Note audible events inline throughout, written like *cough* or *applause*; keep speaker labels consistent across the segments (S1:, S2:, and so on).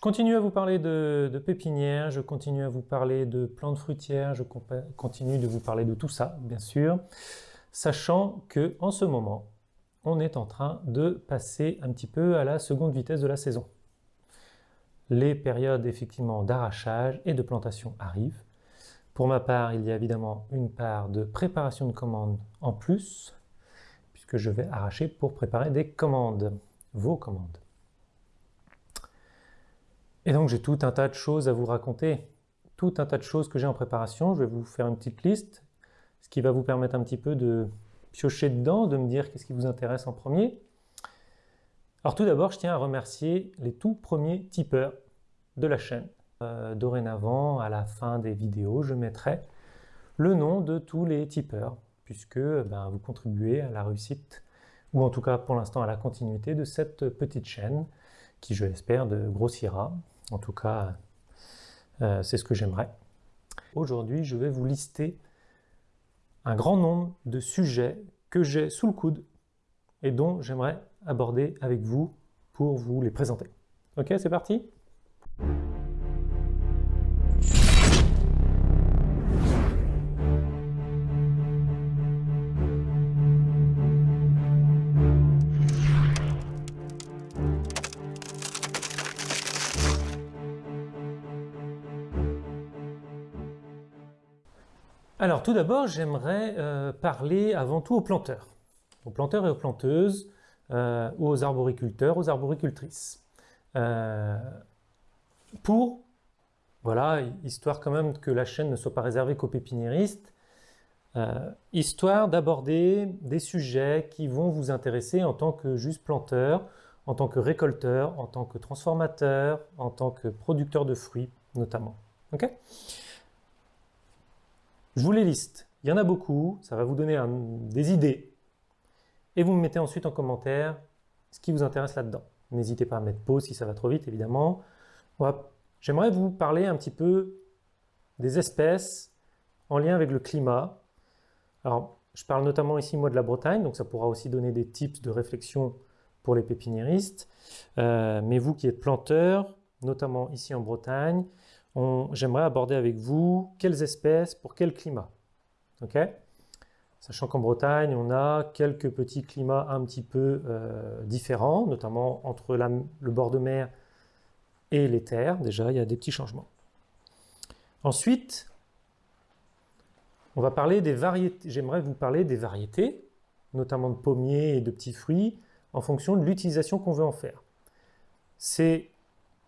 S1: Je continue à vous parler de, pépinières, je continue à vous parler de plantes fruitières, je continue de vous parler de tout ça, bien sûr, sachant que en ce moment, on est en train de passer un petit peu à la seconde vitesse de la saison. Les périodes effectivement d'arrachage et de plantation arrivent. Pour ma part, il y a évidemment une part de préparation de commandes en plus, puisque je vais arracher pour préparer des commandes, vos commandes. Et donc j'ai tout un tas de choses à vous raconter, tout un tas de choses que j'ai en préparation. Je vais vous faire une petite liste, ce qui va vous permettre un petit peu de piocher dedans, de me dire qu'est-ce qui vous intéresse en premier. Alors tout d'abord, je tiens à remercier les tout premiers tipeurs de la chaîne. Euh, dorénavant, à la fin des vidéos, je mettrai le nom de tous les tipeurs, puisque ben, vous contribuez à la réussite, ou en tout cas pour l'instant à la continuité de cette petite chaîne, qui je l'espère grossira en tout cas, euh, c'est ce que j'aimerais. Aujourd'hui, je vais vous lister un grand nombre de sujets que j'ai sous le coude et dont j'aimerais aborder avec vous pour vous les présenter. Ok, c'est parti? Alors tout d'abord, j'aimerais euh, parler avant tout aux planteurs, aux planteurs et aux planteuses, euh, aux arboriculteurs, aux arboricultrices. Euh, pour, voilà, histoire quand même que la chaîne ne soit pas réservée qu'aux pépiniéristes, histoire d'aborder des sujets qui vont vous intéresser en tant que juste planteur, en tant que récolteur, en tant que transformateur, en tant que producteur de fruits notamment. ok? Je vous les liste. Il y en a beaucoup, ça va vous donner des idées. Et vous me mettez ensuite en commentaire ce qui vous intéresse là-dedans. N'hésitez pas à mettre pause si ça va trop vite, évidemment. J'aimerais vous parler un petit peu des espèces en lien avec le climat. Alors, je parle notamment ici, moi, de la Bretagne, donc ça pourra aussi donner des tips de réflexion pour les pépiniéristes. Euh, mais vous qui êtes planteurs, notamment ici en Bretagne, j'aimerais aborder avec vous quelles espèces pour quel climat. Sachant qu'en Bretagne, on a quelques petits climats un petit peu euh, différents, notamment entre le bord de mer et les terres. Déjà, il y a des petits changements. Ensuite, on va parler des variétés. J'aimerais vous parler des variétés, notamment de pommiers et de petits fruits, en fonction de l'utilisation qu'on veut en faire. C'est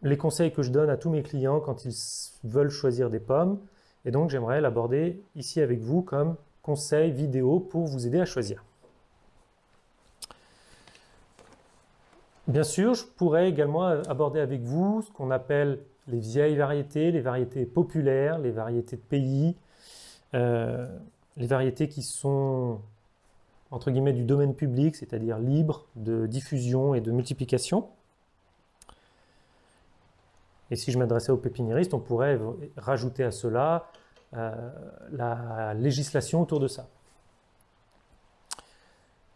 S1: les conseils que je donne à tous mes clients quand ils veulent choisir des pommes. Et donc j'aimerais l'aborder ici avec vous comme conseil vidéo pour vous aider à choisir. Bien sûr, je pourrais également aborder avec vous ce qu'on appelle les vieilles variétés, les variétés populaires, les variétés de pays, euh, les variétés qui sont entre guillemets du domaine public, c'est-à-dire libres de diffusion et de multiplication. Et si je m'adressais aux pépiniéristes, on pourrait rajouter à cela euh, la législation autour de ça.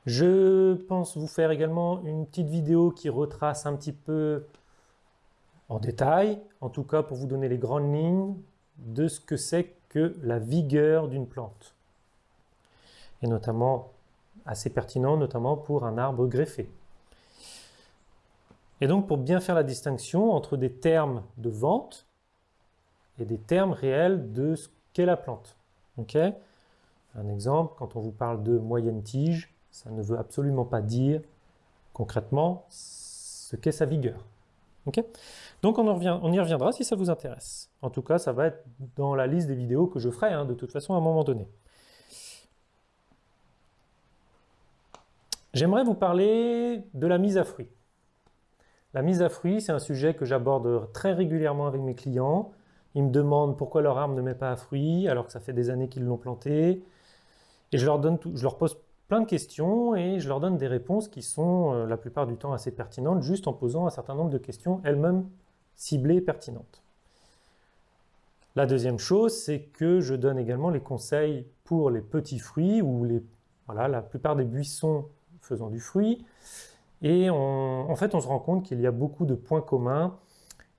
S1: Je pense vous faire également une petite vidéo qui retrace un petit peu en détail, en tout cas pour vous donner les grandes lignes de ce que c'est que la vigueur d'une plante. Et notamment, assez pertinent, notamment pour un arbre greffé. Et donc pour bien faire la distinction entre des termes de vente et des termes réels de ce qu'est la plante. Ok? Un exemple, quand on vous parle de moyenne tige, ça ne veut absolument pas dire concrètement ce qu'est sa vigueur. Ok? Donc on, y reviendra si ça vous intéresse. En tout cas, ça va être dans la liste des vidéos que je ferai hein, de toute façon à un moment donné. J'aimerais vous parler de la mise à fruit. La mise à fruit, c'est un sujet que j'aborde très régulièrement avec mes clients. Ils me demandent pourquoi leur arbre ne met pas à fruit alors que ça fait des années qu'ils l'ont planté. Et je leur, pose plein de questions et je leur donne des réponses qui sont euh, la plupart du temps assez pertinentes, juste en posant un certain nombre de questions elles-mêmes ciblées et pertinentes. La deuxième chose, c'est que je donne également les conseils pour les petits fruits ou les, voilà, la plupart des buissons faisant du fruit. Et en fait, on se rend compte qu'il y a beaucoup de points communs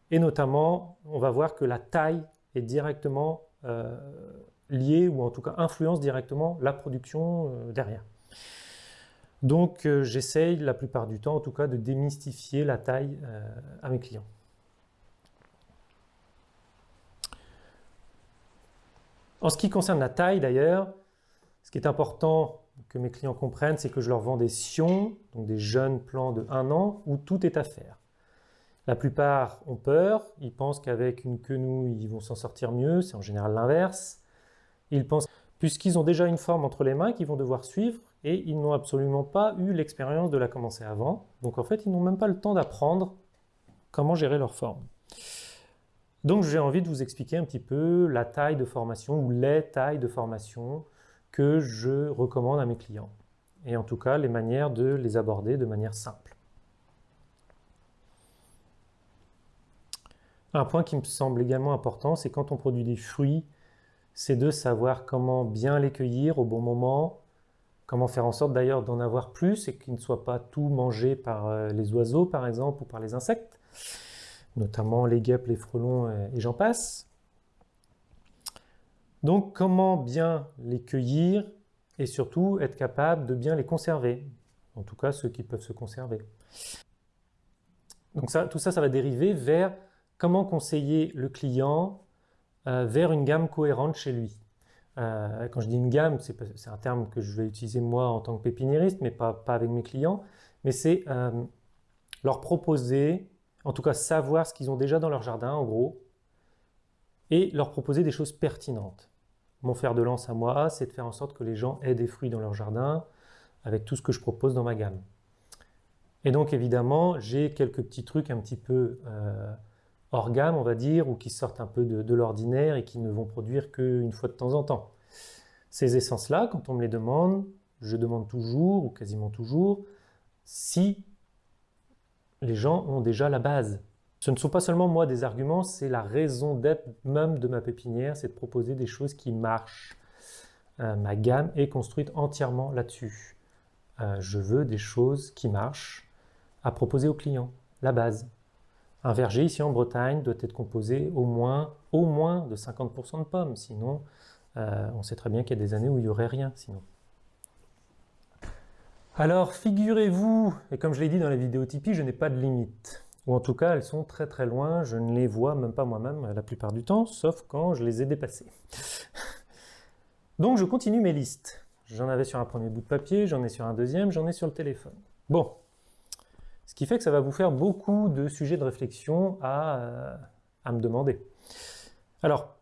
S1: Et notamment, on va voir que la taille est directement euh, liée, ou en tout cas influence directement la production euh, derrière. Donc euh, j'essaye la plupart du temps, en tout cas, de démystifier la taille à mes clients. En ce qui concerne la taille d'ailleurs, ce qui est important que mes clients comprennent, c'est que je leur vends des sions, donc des jeunes plants de 1 an, où tout est à faire. La plupart ont peur, ils pensent qu'avec une quenouille, ils vont s'en sortir mieux, c'est en général l'inverse. Ils pensent, puisqu'ils ont déjà une forme entre les mains qu'ils vont devoir suivre, et ils n'ont absolument pas eu l'expérience de la commencer avant. Donc en fait, ils n'ont même pas le temps d'apprendre comment gérer leur forme. Donc j'ai envie de vous expliquer un petit peu la taille de formation ou les tailles de formation je recommande à mes clients. Et en tout cas, les manières de les aborder de manière simple. Un point qui me semble également important, c'est quand on produit des fruits, c'est de savoir comment bien les cueillir au bon moment, comment faire en sorte d'ailleurs d'en avoir plus et qu'ils ne soient pas tout mangés par euh, les oiseaux par exemple ou par les insectes, notamment les guêpes, les frelons et j'en passe. Donc comment bien les cueillir et surtout être capable de bien les conserver, en tout cas ceux qui peuvent se conserver. Donc tout ça, ça va dériver vers comment conseiller le client euh, vers une gamme cohérente chez lui. Euh, quand je dis une gamme, c'est un terme que je vais utiliser moi en tant que pépiniériste, mais pas, avec mes clients, mais c'est euh, leur proposer, en tout cas savoir ce qu'ils ont déjà dans leur jardin, en gros, et leur proposer des choses pertinentes. Mon fer de lance à moi, c'est de faire en sorte que les gens aient des fruits dans leur jardin, avec tout ce que je propose dans ma gamme. Et donc évidemment, j'ai quelques petits trucs un petit peu hors gamme, on va dire, ou qui sortent un peu de, l'ordinaire et qui ne vont produire qu'une fois de temps en temps. Ces essences-là, quand on me les demande, je demande toujours, ou quasiment toujours, si les gens ont déjà la base. Ce ne sont pas seulement moi des arguments, c'est la raison d'être même de ma pépinière, c'est de proposer des choses qui marchent. Euh, ma gamme est construite entièrement là-dessus. Euh, je veux des choses qui marchent à proposer aux clients, la base. Un verger ici en Bretagne doit être composé au moins, au moins de 50% de pommes, sinon euh, on sait très bien qu'il y a des années où il n'y aurait rien sinon. Alors figurez-vous, et comme je l'ai dit dans la vidéo Tipeee, je n'ai pas de limite. Ou en tout cas, elles sont très très loin, je ne les vois même pas moi-même la plupart du temps, sauf quand je les ai dépassées. *laughs* Donc je continue mes listes. J'en avais sur un premier bout de papier, j'en ai sur un deuxième, j'en ai sur le téléphone. Bon, ce qui fait que ça va vous faire beaucoup de sujets de réflexion à, euh, me demander. Alors,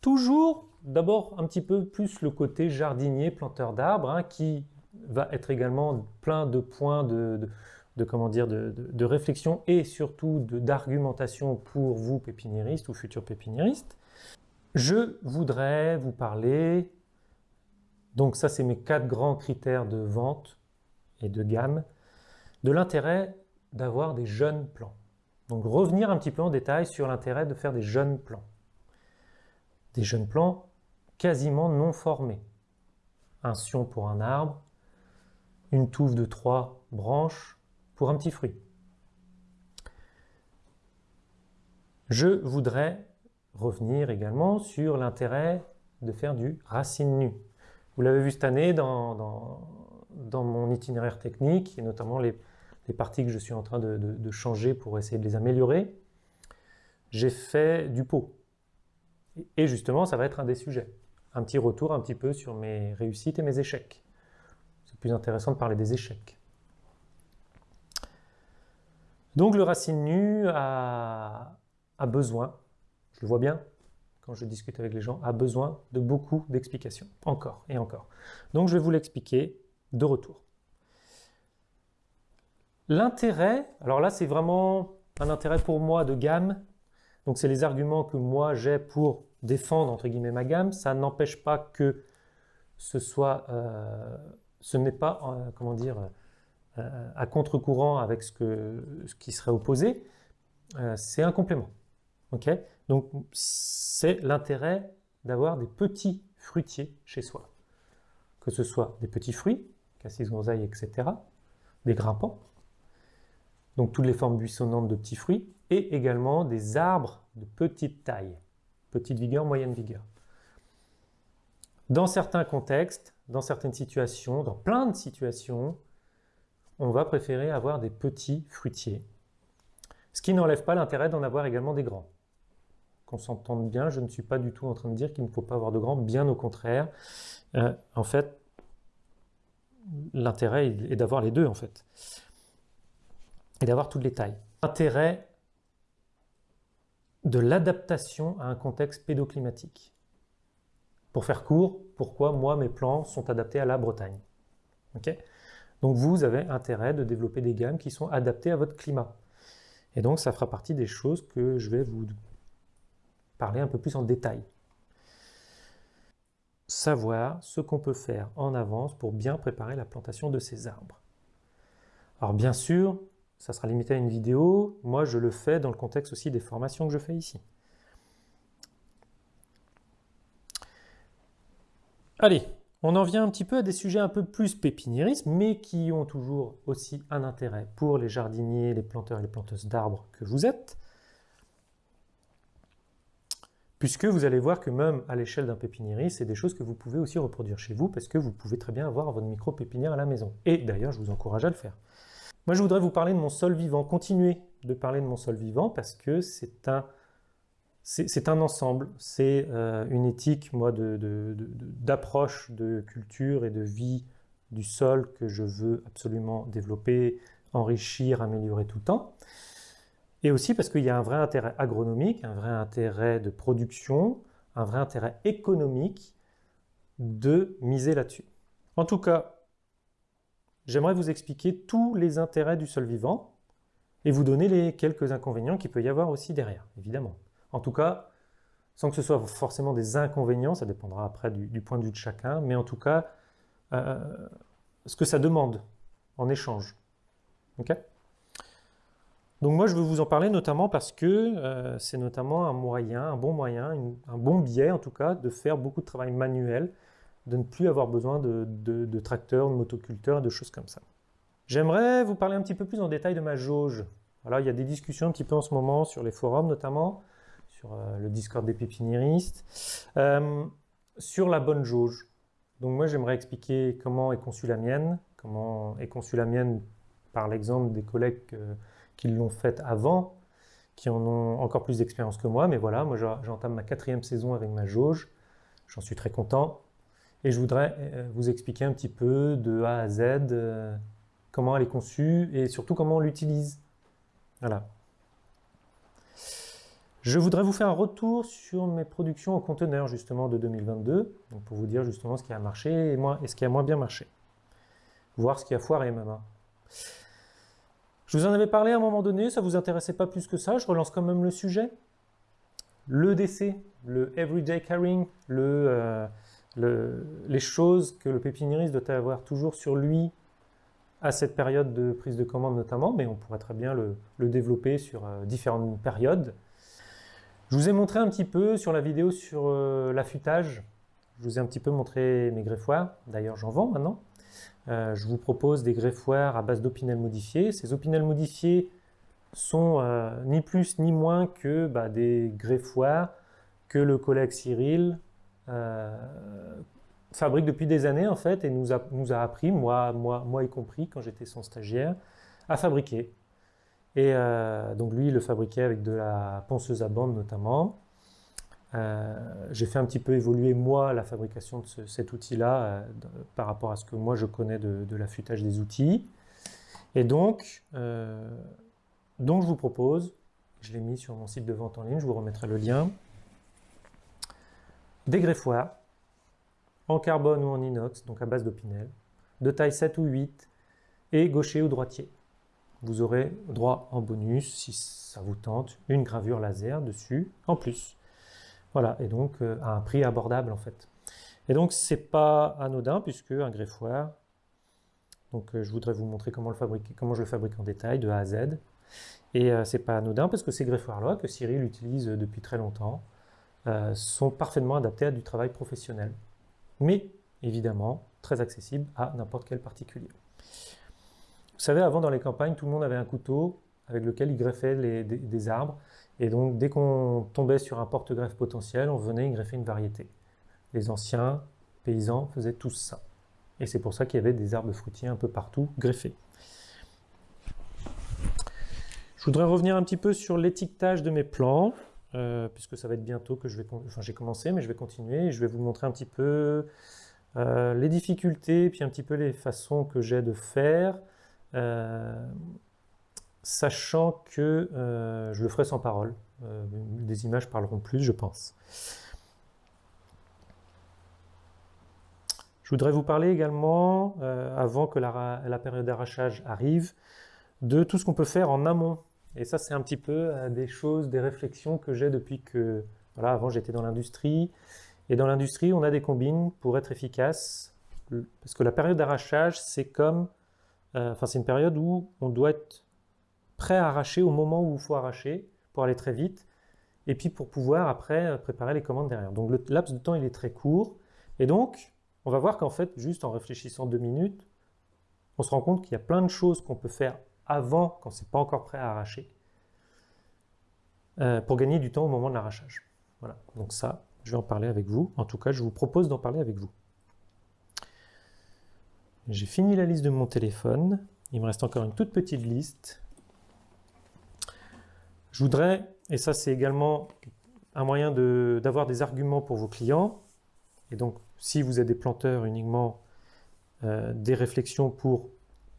S1: toujours, d'abord un petit peu plus le côté jardinier, planteur d'arbres, hein, qui va être également plein de points de, comment dire, de, réflexion et surtout d'argumentation pour vous, pépiniéristes ou futurs pépiniéristes. Je voudrais vous parler, donc ça c'est mes quatre grands critères de vente et de gamme, de l'intérêt d'avoir des jeunes plants. Donc revenir un petit peu en détail sur l'intérêt de faire des jeunes plants. Des jeunes plants quasiment non formés. Un sion pour un arbre, une touffe de trois branches pour un petit fruit. Je voudrais revenir également sur l'intérêt de faire du racine nue. Vous l'avez vu cette année dans, mon itinéraire technique, et notamment les parties que je suis en train de, changer pour essayer de les améliorer, j'ai fait du pot. Et justement, ça va être un des sujets. Un petit retour un petit peu sur mes réussites et mes échecs. C'est plus intéressant de parler des échecs. Donc le racine nu a, besoin, je le vois bien quand je discute avec les gens, a besoin de beaucoup d'explications, encore et encore. Donc je vais vous l'expliquer de retour. L'intérêt, alors là c'est vraiment un intérêt pour moi de gamme, donc c'est les arguments que moi j'ai pour défendre entre guillemets ma gamme, ça n'empêche pas que ce soit, euh, ce n'est pas, euh, comment dire, à contre-courant avec ce, qui serait opposé, c'est un complément. ok? Donc c'est l'intérêt d'avoir des petits fruitiers chez soi, que ce soit des petits fruits, cassis groseille, etc., des grimpants, donc toutes les formes buissonnantes de petits fruits, et également des arbres de petite taille, petite vigueur, moyenne vigueur. Dans certains contextes, dans certaines situations, dans plein de situations, on va préférer avoir des petits fruitiers. Ce qui n'enlève pas l'intérêt d'en avoir également des grands. Qu'on s'entende bien, je ne suis pas du tout en train de dire qu'il ne faut pas avoir de grands, bien au contraire. Euh, en fait, l'intérêt est d'avoir les deux, en fait. Et d'avoir toutes les tailles. L'intérêt de l'adaptation à un contexte pédoclimatique. Pour faire court, pourquoi moi mes plants sont adaptés à la Bretagne. Donc vous avez intérêt de développer des gammes qui sont adaptées à votre climat. Et donc ça fera partie des choses que je vais vous parler un peu plus en détail. Savoir ce qu'on peut faire en avance pour bien préparer la plantation de ces arbres. Alors bien sûr, ça sera limité à une vidéo. Moi, je le fais dans le contexte aussi des formations que je fais ici. Allez, on en vient un petit peu à des sujets un peu plus pépiniéristes, mais qui ont toujours aussi un intérêt pour les jardiniers, les planteurs et les planteuses d'arbres que vous êtes. Puisque vous allez voir que même à l'échelle d'un pépiniériste, c'est des choses que vous pouvez aussi reproduire chez vous, parce que vous pouvez très bien avoir votre micro-pépinière à la maison. Et d'ailleurs, je vous encourage à le faire. Moi, je voudrais vous parler de mon sol vivant, continuer de parler de mon sol vivant parce que c'est un, c'est un ensemble, c'est euh, une éthique, moi, d'approche de, de, culture et de vie du sol que je veux absolument développer, enrichir, améliorer tout le temps. Et aussi parce qu'il y a un vrai intérêt agronomique, un vrai intérêt de production, un vrai intérêt économique de miser là-dessus. En tout cas, j'aimerais vous expliquer tous les intérêts du sol vivant et vous donner les quelques inconvénients qu'il peut y avoir aussi derrière, évidemment. En tout cas, sans que ce soit forcément des inconvénients, ça dépendra après du, point de vue de chacun, mais en tout cas, euh, ce que ça demande en échange. Donc moi, je veux vous en parler notamment parce que euh, c'est notamment un moyen, un bon moyen, un bon biais en tout cas, de faire beaucoup de travail manuel de ne plus avoir besoin de, tracteurs, de motoculteurs, de choses comme ça. J'aimerais vous parler un petit peu plus en détail de ma jauge. Alors, il y a des discussions un petit peu en ce moment sur les forums notamment, sur euh, le Discord des pépiniéristes, euh, sur la bonne jauge. Donc moi, j'aimerais expliquer comment est conçue la mienne, comment est conçue la mienne par l'exemple des collègues euh, qui l'ont faite avant, qui en ont encore plus d'expérience que moi, mais voilà, moi j'entame ma quatrième saison avec ma jauge, j'en suis très content. Et je voudrais vous expliquer un petit peu de A à Z comment elle est conçue et surtout comment on l'utilise. Voilà. Je voudrais vous faire un retour sur mes productions en conteneur justement de 2022, pour vous dire justement ce qui a marché et, ce qui a moins bien marché. Voir ce qui a foiré même. Hein. Je vous en avais parlé à un moment donné, ça ne vous intéressait pas plus que ça, je relance quand même le sujet. Le DC, le Everyday Carrying, le, euh, les choses que le pépiniériste doit avoir toujours sur lui à cette période de prise de commande notamment, mais on pourrait très bien le, développer sur euh, différentes périodes. Je vous ai montré un petit peu sur la vidéo sur euh, l'affûtage, je vous ai un petit peu montré mes greffoirs, d'ailleurs j'en vends maintenant. Euh, je vous propose des greffoirs à base d'opinel modifié. Ces opinels modifiés sont ni plus ni moins que bah, des greffoirs que le collègue Cyril euh, fabrique depuis des années en fait et nous a, nous a appris, moi, moi, moi y compris quand j'étais son stagiaire, à fabriquer. Et euh, donc lui, il le fabriquait avec de la ponceuse à bande notamment. Euh, j'ai fait un petit peu évoluer moi la fabrication de cet outil-là par rapport à ce que moi je connais de, de l'affûtage des outils. Et donc, donc je vous propose, je l'ai mis sur mon site de vente en ligne, je vous remettrai le lien, des greffoirs en carbone ou en inox, donc à base d'opinel, de taille 7 ou 8, et gaucher ou droitier. Vous aurez droit en bonus, si ça vous tente, une gravure laser dessus en plus. Voilà, et donc euh, à un prix abordable en fait. Et donc c'est pas anodin puisque un greffoir, donc euh, je voudrais vous montrer comment, le fabriquer, comment je le fabrique en détail de A à Z. Et euh, c'est pas anodin parce que ces greffoirs-là, que Cyril utilise depuis très longtemps, euh, sont parfaitement adaptés à du travail professionnel. Mais évidemment, très accessible à n'importe quel particulier. Vous savez, avant dans les campagnes, tout le monde avait un couteau avec lequel ils greffaient des, arbres. Et donc, dès qu'on tombait sur un porte-greffe potentiel, on venait y greffer une variété. Les anciens paysans faisaient tous ça. Et c'est pour ça qu'il y avait des arbres fruitiers un peu partout greffés. Je voudrais revenir un petit peu sur l'étiquetage de mes plants, euh, puisque ça va être bientôt que je vais... Enfin, j'ai commencé, mais je vais continuer. Et je vais vous montrer un petit peu euh, les difficultés, puis un petit peu les façons que j'ai de faire, sachant que je le ferai sans parole. des images parleront plus, je pense. Je voudrais vous parler également, avant que la période d'arrachage arrive, de tout ce qu'on peut faire en amont et ça, c'est un petit peu euh, des choses, des réflexions que j'ai depuis que... Voilà, avant j'étais dans l'industrie. Et dans l'industrie, on a des combines pour être efficace. Parce que la période d'arrachage, c'est comme... Euh, enfin, c'est une période où on doit être prêt à arracher au moment où il faut arracher pour aller très vite. Et puis pour pouvoir après euh, préparer les commandes derrière. Donc le laps de temps, il est très court. Et donc, on va voir qu'en fait, juste en réfléchissant deux minutes, on se rend compte qu'il y a plein de choses qu'on peut faire avant, quand c'est pas encore prêt à arracher, euh, pour gagner du temps au moment de l'arrachage. Voilà, donc ça, je vais en parler avec vous. En tout cas, je vous propose d'en parler avec vous. J'ai fini la liste de mon téléphone. Il me reste encore une toute petite liste. Je voudrais, et ça c'est également un moyen d'avoir des arguments pour vos clients, et donc si vous êtes des planteurs uniquement, euh, des réflexions pour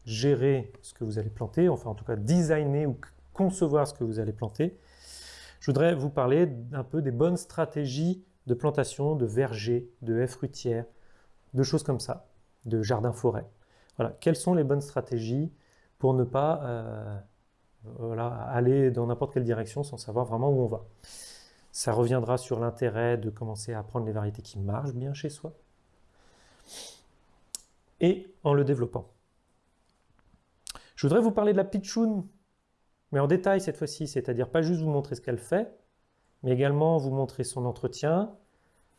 S1: gérer ce que vous allez planter, enfin en tout cas designer ou concevoir ce que vous allez planter, je voudrais vous parler un peu des bonnes stratégies de plantation de vergers, de haies fruitières, de choses comme ça, de jardins-forêts. Voilà, quelles sont les bonnes stratégies pour ne pas euh, aller dans n'importe quelle direction sans savoir vraiment où on va? Ça reviendra sur l'intérêt de commencer à prendre les variétés qui marchent bien chez soi et en le développant. Je voudrais vous parler de la pitchoun, mais en détail cette fois-ci, c'est-à-dire pas juste vous montrer ce qu'elle fait, mais également vous montrer son entretien,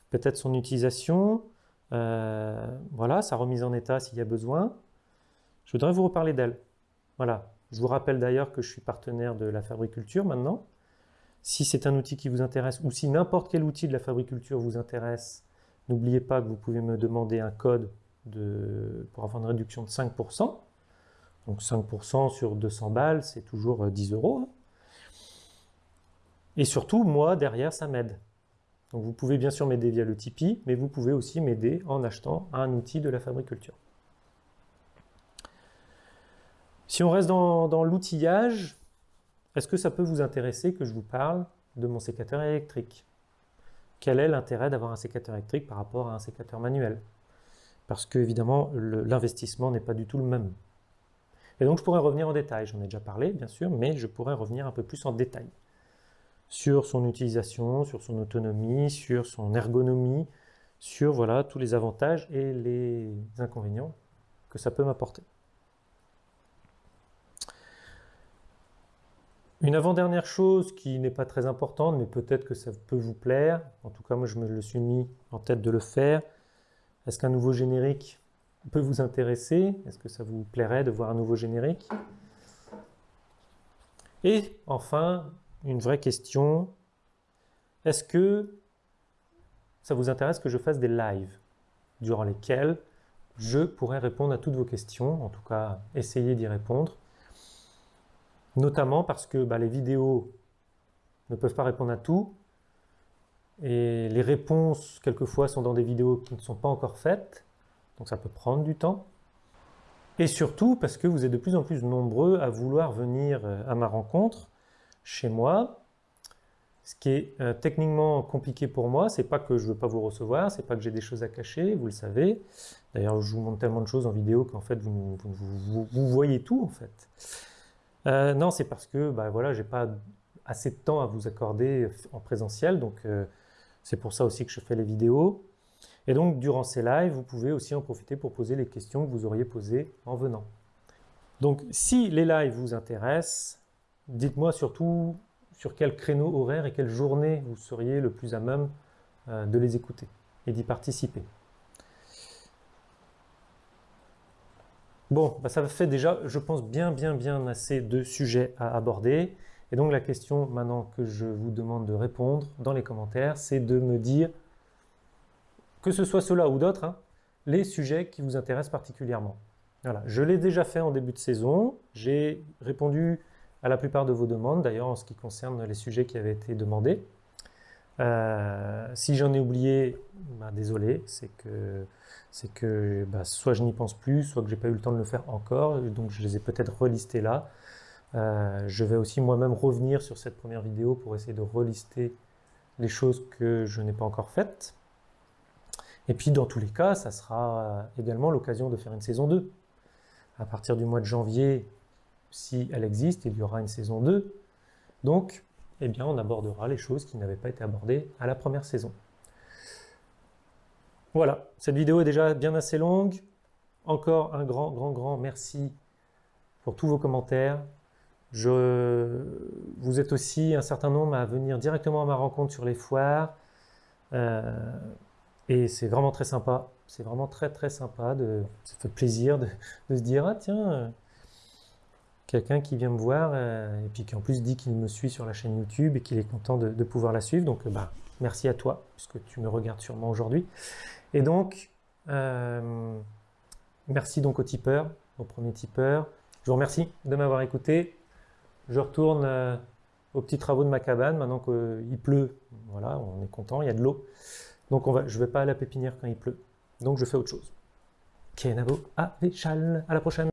S1: peut-être son utilisation, voilà, sa remise en état s'il y a besoin. Je voudrais vous reparler d'elle. Voilà, je vous rappelle d'ailleurs que je suis partenaire de la fabriculture maintenant. Si c'est un outil qui vous intéresse, ou si n'importe quel outil de la fabriculture vous intéresse, n'oubliez pas que vous pouvez me demander un code de, pour avoir une réduction de 5%. Donc 5% sur 200 balles, c'est toujours 10 euh, euros. Hein. Et surtout, moi, derrière, ça m'aide. Donc vous pouvez bien sûr m'aider via le Tipeee, mais vous pouvez aussi m'aider en achetant un outil de la fabriculture. Si on reste dans, l'outillage, est-ce que ça peut vous intéresser que je vous parle de mon sécateur électrique? Quel est l'intérêt d'avoir un sécateur électrique par rapport à un sécateur manuel? Parce que évidemment, l'investissement n'est pas du tout le même. Et donc je pourrais revenir en détail, j'en ai déjà parlé bien sûr, mais je pourrais revenir un peu plus en détail sur son utilisation, sur son autonomie, sur son ergonomie, sur voilà tous les avantages et les inconvénients que ça peut m'apporter. Une avant-dernière chose qui n'est pas très importante, mais peut-être que ça peut vous plaire, en tout cas moi je me le suis mis en tête de le faire, est-ce qu'un nouveau générique peut vous intéresser? Est-ce que ça vous plairait de voir un nouveau générique? Et enfin, une vraie question, est-ce que ça vous intéresse que je fasse des lives? Durant lesquels je pourrais répondre à toutes vos questions, en tout cas essayer d'y répondre, notamment parce que bah, les vidéos ne peuvent pas répondre à tout, et les réponses, quelquefois, sont dans des vidéos qui ne sont pas encore faites, donc ça peut prendre du temps. Et surtout parce que vous êtes de plus en plus nombreux à vouloir venir euh, à ma rencontre chez moi. Ce qui est euh, techniquement compliqué pour moi, c'est pas que je veux pas vous recevoir, c'est pas que j'ai des choses à cacher, vous le savez. D'ailleurs, je vous montre tellement de choses en vidéo qu'en fait, vous, voyez tout en fait. Euh, non, c'est parce que bah, voilà, j'ai pas assez de temps à vous accorder en présentiel, donc c'est pour ça aussi que je fais les vidéos. Et donc, durant ces lives, vous pouvez aussi en profiter pour poser les questions que vous auriez posées en venant. Donc, si les lives vous intéressent, dites-moi surtout sur quel créneau horaire et quelle journée vous seriez le plus à même euh, de les écouter et d'y participer. Bon, bah, ça fait déjà, je pense, bien, bien, bien assez de sujets à aborder. Et donc la question maintenant que je vous demande de répondre dans les commentaires, c'est de me dire, que ce soit cela ou d'autres, hein, les sujets qui vous intéressent particulièrement. Voilà, je l'ai déjà fait en début de saison, j'ai répondu à la plupart de vos demandes, d'ailleurs en ce qui concerne les sujets qui avaient été demandés. Euh, si j'en ai oublié, bah, désolé, c'est que, c'est que bah, soit je n'y pense plus, soit que j'ai pas eu le temps de le faire encore, donc je les ai peut-être relistés là. Euh, je vais aussi moi-même revenir sur cette première vidéo pour essayer de relister les choses que je n'ai pas encore faites. Et puis dans tous les cas, ça sera également l'occasion de faire une saison 2. À partir du mois de janvier, si elle existe, il y aura une saison 2. Donc, eh bien, on abordera les choses qui n'avaient pas été abordées à la première saison. Voilà, cette vidéo est déjà bien assez longue. Encore un grand, grand, grand merci pour tous vos commentaires. Je, vous êtes aussi un certain nombre à venir directement à ma rencontre sur les foires. Euh, et c'est vraiment très sympa. C'est vraiment très très sympa. De, ça fait plaisir de, se dire, ah tiens, quelqu'un qui vient me voir euh, et puis qui en plus dit qu'il me suit sur la chaîne YouTube et qu'il est content de, pouvoir la suivre. Donc bah, merci à toi, puisque tu me regardes sûrement aujourd'hui. Et donc, merci donc aux tipeurs, aux premiers tipeurs. Je vous remercie de m'avoir écouté. Je retourne euh, aux petits travaux de ma cabane, maintenant qu'il pleut. Voilà, on est content, il y a de l'eau. Donc je ne vais pas à la pépinière quand il pleut. Donc je fais autre chose. Kenavo à à la prochaine